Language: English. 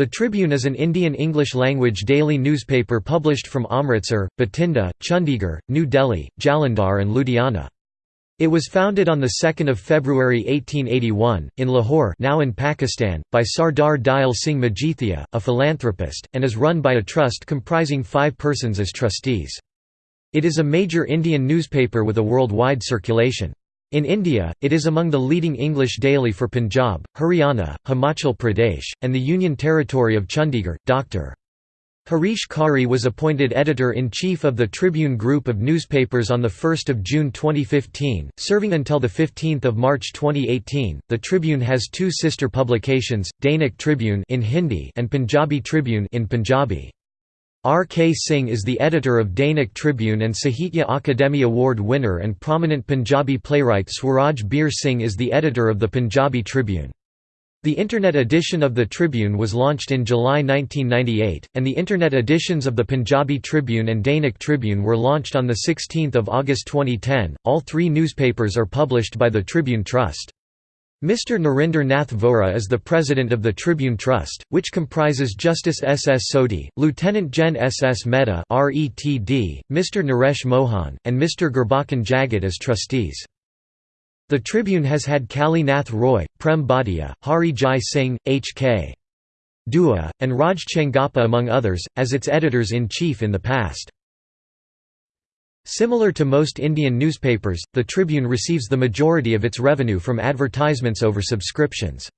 The Tribune is an Indian English-language daily newspaper published from Amritsar, Bathinda, Chandigarh, New Delhi, Jalandhar and Ludhiana. It was founded on 2 February 1881, in Lahore now in Pakistan, by Sardar Dial Singh Majithia, a philanthropist, and is run by a trust comprising five persons as trustees. It is a major Indian newspaper with a worldwide circulation. In India, it is among the leading English daily for Punjab, Haryana, Himachal Pradesh, and the Union Territory of Chandigarh. Dr. Harish Khare was appointed editor-in-chief of the Tribune Group of newspapers on 1 June 2015, serving until 15 March 2018. The Tribune has two sister publications, Dainik Tribune in Hindi and Punjabi Tribune in Punjabi. R. K. Singh is the editor of Dainik Tribune and Sahitya Akademi Award winner and prominent Punjabi playwright Swaraj Bir Singh is the editor of the Punjabi Tribune. The Internet edition of the Tribune was launched in July 1998, and the Internet editions of the Punjabi Tribune and Dainik Tribune were launched on 16 August 2010. All three newspapers are published by the Tribune Trust. Mr. Narinder Nath Vohra is the president of the Tribune Trust, which comprises Justice S. S. Sodhi, Lieutenant Gen. S. S. Mehta Mr. Naresh Mohan, and Mr. Gurbachan Jagat as trustees. The Tribune has had Kali Nath Roy, Prem Bhatia, Hari Jai Singh, H.K. Dua, and Raj Chengappa among others, as its editors-in-chief in the past. Similar to most Indian newspapers, the Tribune receives the majority of its revenue from advertisements over subscriptions.